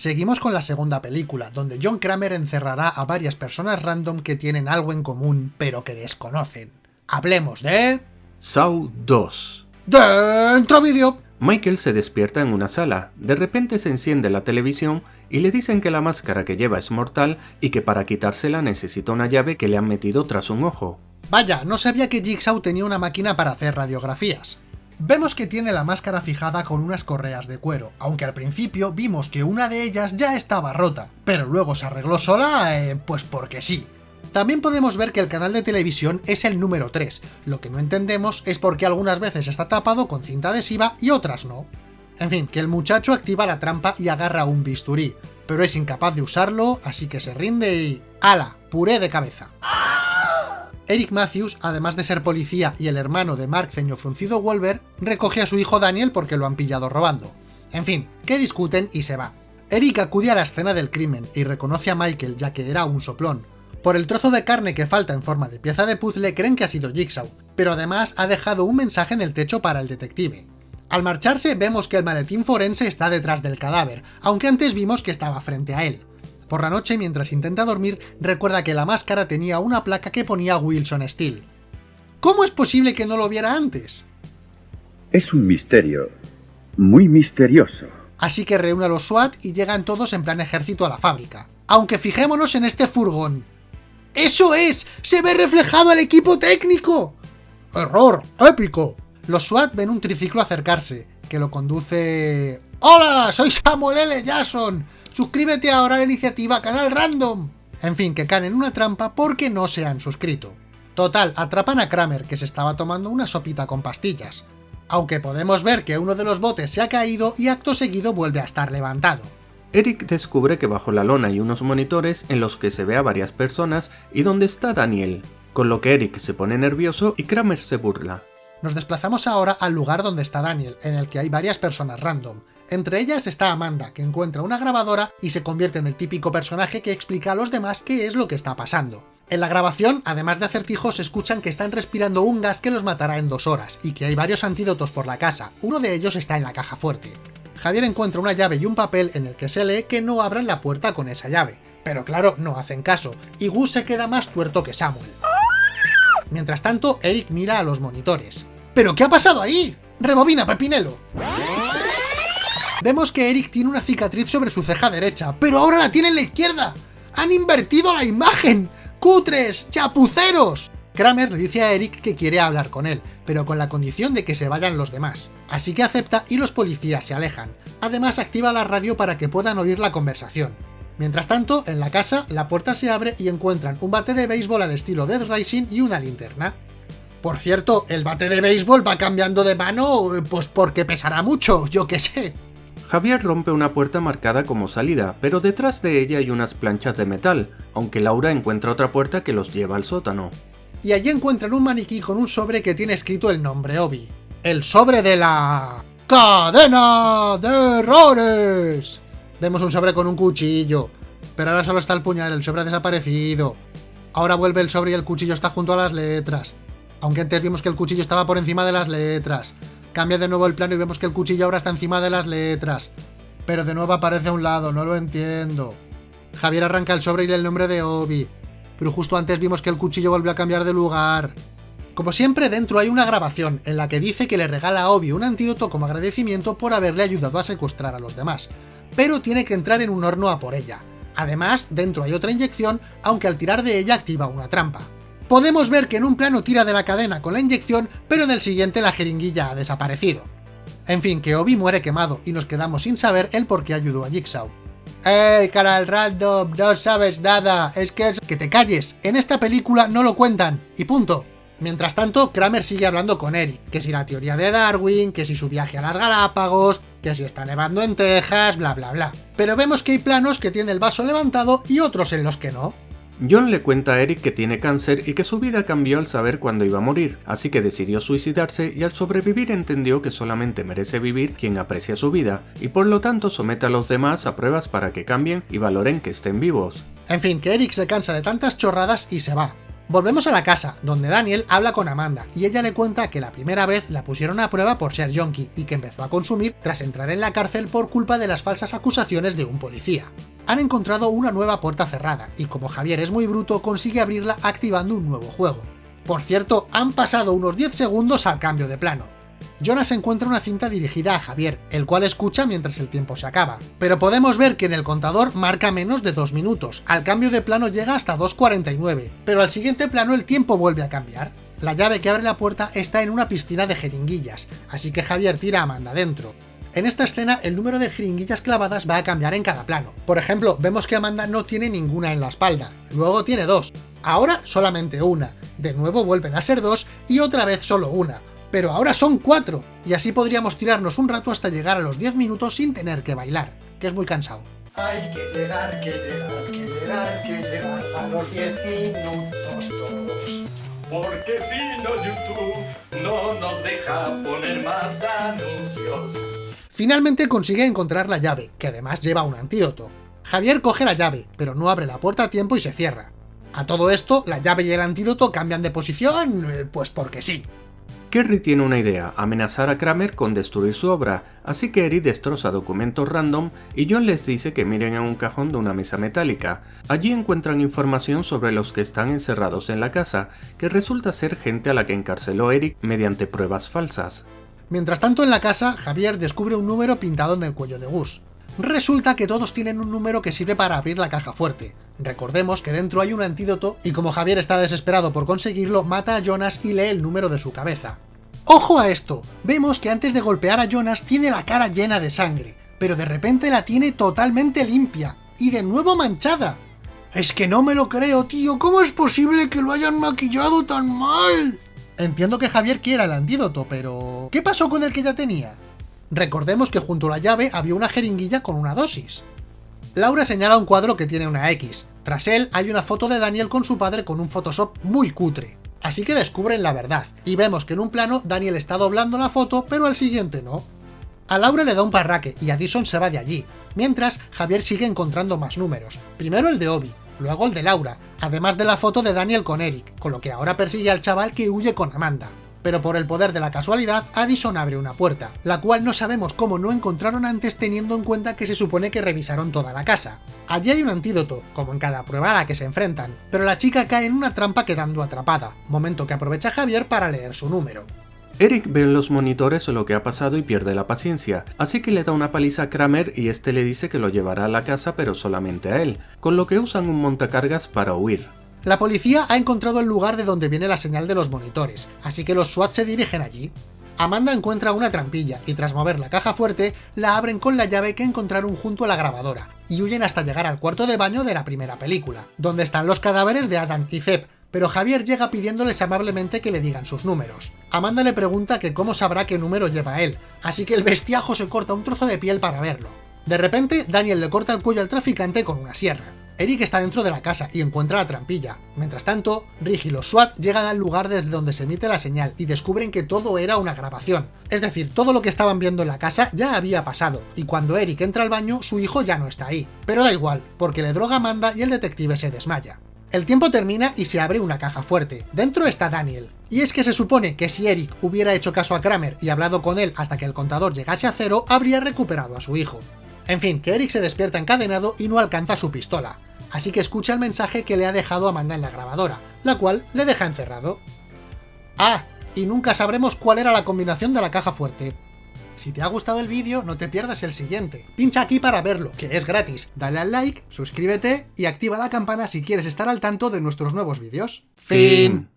Seguimos con la segunda película, donde John Kramer encerrará a varias personas random que tienen algo en común, pero que desconocen. Hablemos de... Saw 2 ¡Dentro vídeo! Michael se despierta en una sala, de repente se enciende la televisión y le dicen que la máscara que lleva es mortal y que para quitársela necesita una llave que le han metido tras un ojo. Vaya, no sabía que Jigsaw tenía una máquina para hacer radiografías. Vemos que tiene la máscara fijada con unas correas de cuero, aunque al principio vimos que una de ellas ya estaba rota, pero luego se arregló sola, eh, pues porque sí. También podemos ver que el canal de televisión es el número 3, lo que no entendemos es por qué algunas veces está tapado con cinta adhesiva y otras no. En fin, que el muchacho activa la trampa y agarra un bisturí, pero es incapaz de usarlo, así que se rinde y... ¡Hala! Puré de cabeza. Eric Matthews, además de ser policía y el hermano de Mark Ceño Fruncido Wolver, recoge a su hijo Daniel porque lo han pillado robando. En fin, que discuten y se va. Eric acude a la escena del crimen y reconoce a Michael ya que era un soplón. Por el trozo de carne que falta en forma de pieza de puzzle creen que ha sido Jigsaw, pero además ha dejado un mensaje en el techo para el detective. Al marcharse vemos que el maletín forense está detrás del cadáver, aunque antes vimos que estaba frente a él. Por la noche, mientras intenta dormir, recuerda que la máscara tenía una placa que ponía Wilson Steel. ¿Cómo es posible que no lo viera antes? Es un misterio. Muy misterioso. Así que reúne a los SWAT y llegan todos en plan ejército a la fábrica. Aunque fijémonos en este furgón. ¡Eso es! ¡Se ve reflejado el equipo técnico! ¡Error! ¡Épico! Los SWAT ven un triciclo acercarse, que lo conduce... ¡Hola! ¡Soy Samuel L. Jackson! suscríbete ahora a la iniciativa Canal Random. En fin, que caen en una trampa porque no se han suscrito. Total, atrapan a Kramer, que se estaba tomando una sopita con pastillas. Aunque podemos ver que uno de los botes se ha caído y acto seguido vuelve a estar levantado. Eric descubre que bajo la lona hay unos monitores en los que se ve a varias personas y donde está Daniel, con lo que Eric se pone nervioso y Kramer se burla. Nos desplazamos ahora al lugar donde está Daniel, en el que hay varias personas random, entre ellas está Amanda, que encuentra una grabadora y se convierte en el típico personaje que explica a los demás qué es lo que está pasando. En la grabación, además de acertijos, escuchan que están respirando un gas que los matará en dos horas, y que hay varios antídotos por la casa, uno de ellos está en la caja fuerte. Javier encuentra una llave y un papel en el que se lee que no abran la puerta con esa llave, pero claro, no hacen caso, y Gus se queda más tuerto que Samuel. Mientras tanto, Eric mira a los monitores. ¿Pero qué ha pasado ahí? ¡Rebobina, Pepinelo! Vemos que Eric tiene una cicatriz sobre su ceja derecha, pero ahora la tiene en la izquierda. ¡Han invertido la imagen! ¡Cutres! ¡Chapuceros! Kramer le dice a Eric que quiere hablar con él, pero con la condición de que se vayan los demás. Así que acepta y los policías se alejan. Además activa la radio para que puedan oír la conversación. Mientras tanto, en la casa, la puerta se abre y encuentran un bate de béisbol al estilo Dead Rising y una linterna. Por cierto, el bate de béisbol va cambiando de mano, pues porque pesará mucho, yo qué sé. Javier rompe una puerta marcada como salida, pero detrás de ella hay unas planchas de metal, aunque Laura encuentra otra puerta que los lleva al sótano. Y allí encuentran un maniquí con un sobre que tiene escrito el nombre Obi. El sobre de la... ¡Cadena de errores! Vemos un sobre con un cuchillo, pero ahora solo está el puñal, el sobre ha desaparecido. Ahora vuelve el sobre y el cuchillo está junto a las letras. Aunque antes vimos que el cuchillo estaba por encima de las letras. Cambia de nuevo el plano y vemos que el cuchillo ahora está encima de las letras. Pero de nuevo aparece a un lado, no lo entiendo. Javier arranca el sobre y el nombre de Obi. Pero justo antes vimos que el cuchillo volvió a cambiar de lugar. Como siempre, dentro hay una grabación en la que dice que le regala a Obi un antídoto como agradecimiento por haberle ayudado a secuestrar a los demás. Pero tiene que entrar en un horno a por ella. Además, dentro hay otra inyección, aunque al tirar de ella activa una trampa podemos ver que en un plano tira de la cadena con la inyección, pero en el siguiente la jeringuilla ha desaparecido. En fin, que Obi muere quemado y nos quedamos sin saber el por qué ayudó a Jigsaw. ¡Ey, canal random! ¡No sabes nada! Es que es... ¡Que te calles! En esta película no lo cuentan, y punto. Mientras tanto, Kramer sigue hablando con Eric, que si la teoría de Darwin, que si su viaje a las Galápagos, que si está nevando en Texas, bla bla bla. Pero vemos que hay planos que tiene el vaso levantado y otros en los que no. John le cuenta a Eric que tiene cáncer y que su vida cambió al saber cuándo iba a morir, así que decidió suicidarse y al sobrevivir entendió que solamente merece vivir quien aprecia su vida, y por lo tanto somete a los demás a pruebas para que cambien y valoren que estén vivos. En fin, que Eric se cansa de tantas chorradas y se va. Volvemos a la casa, donde Daniel habla con Amanda, y ella le cuenta que la primera vez la pusieron a prueba por ser yonki y que empezó a consumir tras entrar en la cárcel por culpa de las falsas acusaciones de un policía. Han encontrado una nueva puerta cerrada, y como Javier es muy bruto, consigue abrirla activando un nuevo juego. Por cierto, han pasado unos 10 segundos al cambio de plano. Jonas encuentra una cinta dirigida a Javier, el cual escucha mientras el tiempo se acaba. Pero podemos ver que en el contador marca menos de 2 minutos, al cambio de plano llega hasta 2.49, pero al siguiente plano el tiempo vuelve a cambiar. La llave que abre la puerta está en una piscina de jeringuillas, así que Javier tira a Amanda dentro. En esta escena el número de jeringuillas clavadas va a cambiar en cada plano. Por ejemplo, vemos que Amanda no tiene ninguna en la espalda, luego tiene dos, ahora solamente una, de nuevo vuelven a ser dos y otra vez solo una pero ahora son cuatro, y así podríamos tirarnos un rato hasta llegar a los 10 minutos sin tener que bailar, que es muy cansado. Hay que llegar, que llegar, que llegar, que llegar a los 10 minutos todos. Porque si no YouTube no nos deja poner más anuncios. Finalmente consigue encontrar la llave, que además lleva un antídoto. Javier coge la llave, pero no abre la puerta a tiempo y se cierra. A todo esto, la llave y el antídoto cambian de posición, eh, pues porque sí. Kerry tiene una idea, amenazar a Kramer con destruir su obra, así que Eri destroza documentos random y John les dice que miren en un cajón de una mesa metálica. Allí encuentran información sobre los que están encerrados en la casa, que resulta ser gente a la que encarceló Eric mediante pruebas falsas. Mientras tanto en la casa, Javier descubre un número pintado en el cuello de Gus. Resulta que todos tienen un número que sirve para abrir la caja fuerte. Recordemos que dentro hay un antídoto y como Javier está desesperado por conseguirlo, mata a Jonas y lee el número de su cabeza. ¡Ojo a esto! Vemos que antes de golpear a Jonas tiene la cara llena de sangre, pero de repente la tiene totalmente limpia, y de nuevo manchada. Es que no me lo creo, tío, ¿cómo es posible que lo hayan maquillado tan mal? Entiendo que Javier quiera el antídoto, pero... ¿Qué pasó con el que ya tenía? Recordemos que junto a la llave había una jeringuilla con una dosis. Laura señala un cuadro que tiene una X. Tras él hay una foto de Daniel con su padre con un Photoshop muy cutre. Así que descubren la verdad, y vemos que en un plano Daniel está doblando la foto, pero al siguiente no. A Laura le da un parraque y Addison se va de allí, mientras Javier sigue encontrando más números. Primero el de Obi, luego el de Laura, además de la foto de Daniel con Eric, con lo que ahora persigue al chaval que huye con Amanda pero por el poder de la casualidad, Addison abre una puerta, la cual no sabemos cómo no encontraron antes teniendo en cuenta que se supone que revisaron toda la casa. Allí hay un antídoto, como en cada prueba a la que se enfrentan, pero la chica cae en una trampa quedando atrapada, momento que aprovecha Javier para leer su número. Eric ve en los monitores lo que ha pasado y pierde la paciencia, así que le da una paliza a Kramer y este le dice que lo llevará a la casa pero solamente a él, con lo que usan un montacargas para huir. La policía ha encontrado el lugar de donde viene la señal de los monitores, así que los SWAT se dirigen allí. Amanda encuentra una trampilla y tras mover la caja fuerte, la abren con la llave que encontraron junto a la grabadora, y huyen hasta llegar al cuarto de baño de la primera película, donde están los cadáveres de Adam y Zeb, pero Javier llega pidiéndoles amablemente que le digan sus números. Amanda le pregunta que cómo sabrá qué número lleva él, así que el bestiajo se corta un trozo de piel para verlo. De repente, Daniel le corta el cuello al traficante con una sierra. Eric está dentro de la casa y encuentra la trampilla. Mientras tanto, Rick y los SWAT llegan al lugar desde donde se emite la señal y descubren que todo era una grabación. Es decir, todo lo que estaban viendo en la casa ya había pasado, y cuando Eric entra al baño, su hijo ya no está ahí. Pero da igual, porque le droga Amanda y el detective se desmaya. El tiempo termina y se abre una caja fuerte. Dentro está Daniel. Y es que se supone que si Eric hubiera hecho caso a Kramer y hablado con él hasta que el contador llegase a cero, habría recuperado a su hijo. En fin, que Eric se despierta encadenado y no alcanza su pistola así que escucha el mensaje que le ha dejado Amanda en la grabadora, la cual le deja encerrado. Ah, y nunca sabremos cuál era la combinación de la caja fuerte. Si te ha gustado el vídeo, no te pierdas el siguiente. Pincha aquí para verlo, que es gratis. Dale al like, suscríbete y activa la campana si quieres estar al tanto de nuestros nuevos vídeos. Fin.